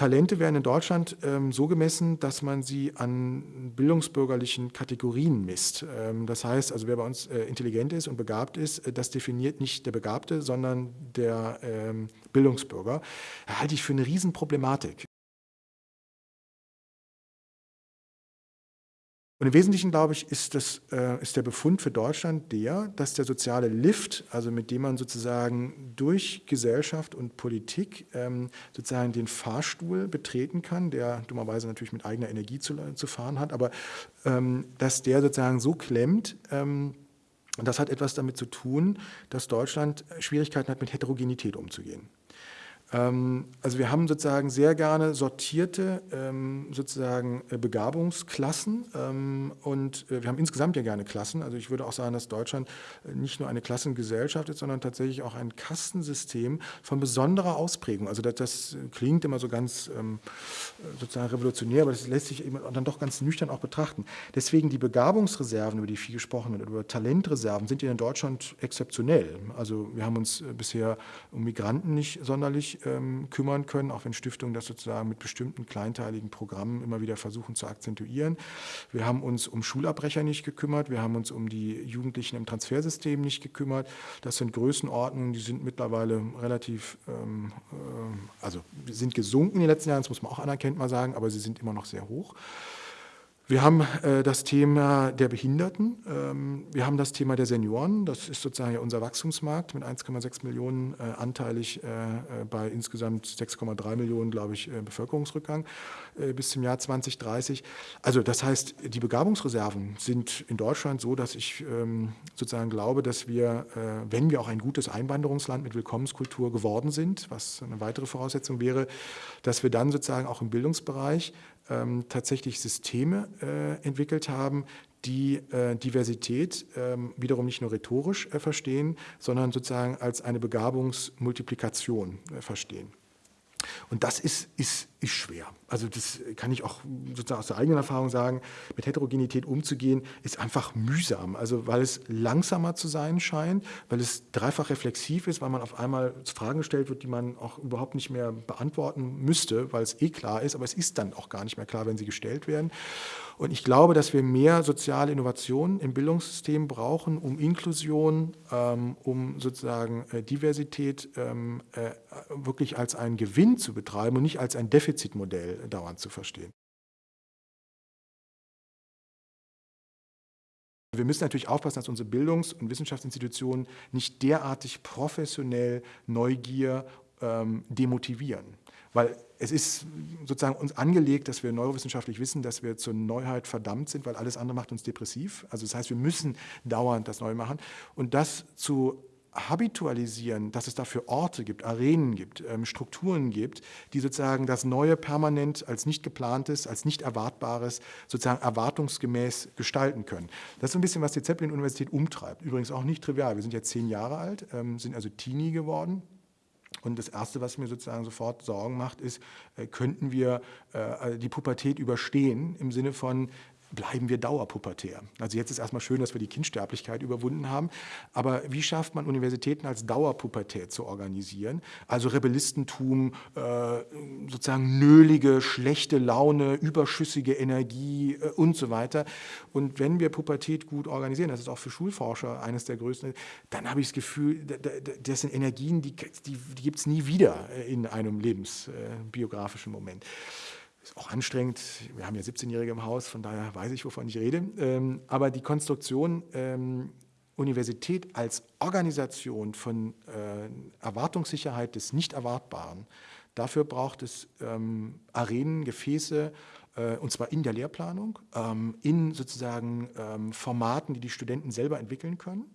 Talente werden in Deutschland ähm, so gemessen, dass man sie an bildungsbürgerlichen Kategorien misst. Ähm, das heißt, also wer bei uns äh, intelligent ist und begabt ist, äh, das definiert nicht der Begabte, sondern der ähm, Bildungsbürger. Halte ich für eine Riesenproblematik. Und im Wesentlichen, glaube ich, ist, das, äh, ist der Befund für Deutschland der, dass der soziale Lift, also mit dem man sozusagen durch Gesellschaft und Politik ähm, sozusagen den Fahrstuhl betreten kann, der dummerweise natürlich mit eigener Energie zu, zu fahren hat, aber ähm, dass der sozusagen so klemmt, ähm, und das hat etwas damit zu tun, dass Deutschland Schwierigkeiten hat, mit Heterogenität umzugehen. Ähm, also wir haben sozusagen sehr gerne sortierte ähm, sozusagen äh, Begabungsklassen ähm, und äh, wir haben insgesamt ja gerne Klassen. Also ich würde auch sagen, dass Deutschland äh, nicht nur eine Klassengesellschaft ist, sondern tatsächlich auch ein Kastensystem von besonderer Ausprägung. Also das, das klingt immer so ganz sozusagen revolutionär, aber das lässt sich dann doch ganz nüchtern auch betrachten. Deswegen die Begabungsreserven, über die viel gesprochen wird, über Talentreserven, sind in Deutschland exzeptionell. Also wir haben uns bisher um Migranten nicht sonderlich ähm, kümmern können, auch wenn Stiftungen das sozusagen mit bestimmten kleinteiligen Programmen immer wieder versuchen zu akzentuieren. Wir haben uns um Schulabbrecher nicht gekümmert, wir haben uns um die Jugendlichen im Transfersystem nicht gekümmert. Das sind Größenordnungen, die sind mittlerweile relativ, ähm, äh, also sind gesunken in den letzten Jahren, das muss man auch anerkennt mal sagen, aber sie sind immer noch sehr hoch. Wir haben äh, das Thema der Behinderten, ähm, wir haben das Thema der Senioren, das ist sozusagen unser Wachstumsmarkt mit 1,6 Millionen äh, anteilig äh, äh bei insgesamt 6,3 Millionen, glaube ich, äh, Bevölkerungsrückgang äh, bis zum Jahr 2030. Also das heißt, die Begabungsreserven sind in Deutschland so, dass ich ähm, sozusagen glaube, dass wir, wenn wir auch ein gutes Einwanderungsland mit Willkommenskultur geworden sind, was eine weitere Voraussetzung wäre, dass wir dann sozusagen auch im Bildungsbereich ähm, tatsächlich Systeme entwickelt haben, die äh, Diversität ähm, wiederum nicht nur rhetorisch äh, verstehen, sondern sozusagen als eine Begabungsmultiplikation äh, verstehen. Und das ist, ist, ist schwer. Also das kann ich auch sozusagen aus der eigenen Erfahrung sagen, mit Heterogenität umzugehen, ist einfach mühsam. Also weil es langsamer zu sein scheint, weil es dreifach reflexiv ist, weil man auf einmal Fragen gestellt wird, die man auch überhaupt nicht mehr beantworten müsste, weil es eh klar ist, aber es ist dann auch gar nicht mehr klar, wenn sie gestellt werden. Und ich glaube, dass wir mehr soziale Innovationen im Bildungssystem brauchen, um Inklusion, ähm, um sozusagen äh, Diversität ähm, äh, wirklich als einen Gewinn zu betreiben und nicht als ein Defizitmodell dauernd zu verstehen. Wir müssen natürlich aufpassen, dass unsere Bildungs- und Wissenschaftsinstitutionen nicht derartig professionell Neugier ähm, demotivieren. Weil es ist sozusagen uns angelegt, dass wir neurowissenschaftlich wissen, dass wir zur Neuheit verdammt sind, weil alles andere macht uns depressiv. Also das heißt, wir müssen dauernd das neu machen. Und das zu habitualisieren, dass es dafür Orte gibt, Arenen gibt, ähm, Strukturen gibt, die sozusagen das Neue permanent als nicht geplantes, als nicht erwartbares, sozusagen erwartungsgemäß gestalten können. Das ist ein bisschen, was die Zeppelin-Universität umtreibt. Übrigens auch nicht trivial. Wir sind jetzt zehn Jahre alt, ähm, sind also Teenie geworden. Und das Erste, was mir sozusagen sofort Sorgen macht, ist, äh, könnten wir äh, die Pubertät überstehen im Sinne von, bleiben wir dauerpubertär. Also jetzt ist erstmal schön, dass wir die Kindsterblichkeit überwunden haben, aber wie schafft man Universitäten als Dauerpubertät zu organisieren? Also Rebellistentum, äh, sozusagen nölige, schlechte Laune, überschüssige Energie äh, und so weiter. Und wenn wir Pubertät gut organisieren, das ist auch für Schulforscher eines der größten, dann habe ich das Gefühl, das sind Energien, die, die, die gibt es nie wieder in einem lebensbiografischen Moment. Ist auch anstrengend. Wir haben ja 17-Jährige im Haus, von daher weiß ich, wovon ich rede. Ähm, aber die Konstruktion ähm, Universität als Organisation von äh, Erwartungssicherheit des Nicht-Erwartbaren, dafür braucht es ähm, Arenen, Gefäße, äh, und zwar in der Lehrplanung, in sozusagen Formaten, die die Studenten selber entwickeln können.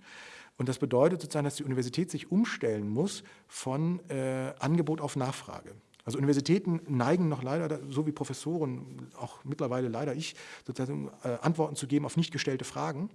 Und das bedeutet sozusagen, dass die Universität sich umstellen muss von äh, Angebot auf Nachfrage. Also Universitäten neigen noch leider, so wie Professoren, auch mittlerweile leider ich, sozusagen äh, Antworten zu geben auf nicht gestellte Fragen,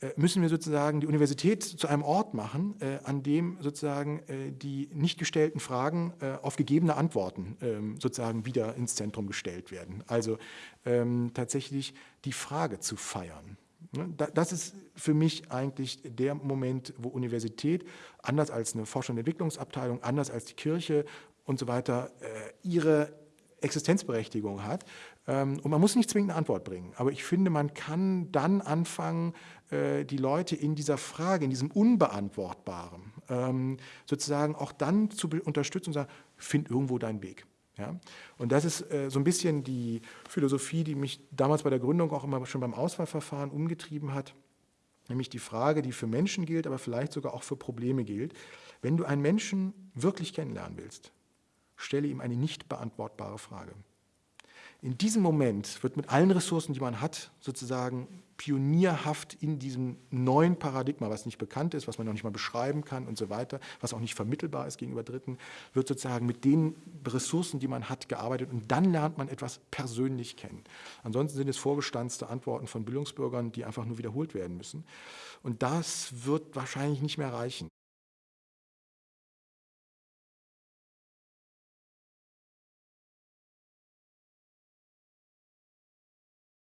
äh, müssen wir sozusagen die Universität zu einem Ort machen, äh, an dem sozusagen die nicht gestellten Fragen auf gegebene Antworten ähm, sozusagen wieder ins Zentrum gestellt werden. Also ähm, tatsächlich die Frage zu feiern. Ne, das ist für mich eigentlich der Moment, wo Universität, anders als eine Forschung- und Entwicklungsabteilung, anders als die Kirche und so weiter, äh, ihre Existenzberechtigung hat. Ähm, und man muss nicht zwingend eine Antwort bringen. Aber ich finde, man kann dann anfangen, äh, die Leute in dieser Frage, in diesem Unbeantwortbaren, ähm, sozusagen auch dann zu unterstützen und sagen, find irgendwo deinen Weg. Ja? Und das ist äh, so ein bisschen die Philosophie, die mich damals bei der Gründung auch immer schon beim Auswahlverfahren umgetrieben hat. Nämlich die Frage, die für Menschen gilt, aber vielleicht sogar auch für Probleme gilt. Wenn du einen Menschen wirklich kennenlernen willst, stelle ihm eine nicht beantwortbare Frage. In diesem Moment wird mit allen Ressourcen, die man hat, sozusagen pionierhaft in diesem neuen Paradigma, was nicht bekannt ist, was man noch nicht mal beschreiben kann und so weiter, was auch nicht vermittelbar ist gegenüber Dritten, wird sozusagen mit den Ressourcen, die man hat, gearbeitet und dann lernt man etwas persönlich kennen. Ansonsten sind es vorgestanzte Antworten von Bildungsbürgern, die einfach nur wiederholt werden müssen. Und das wird wahrscheinlich nicht mehr reichen.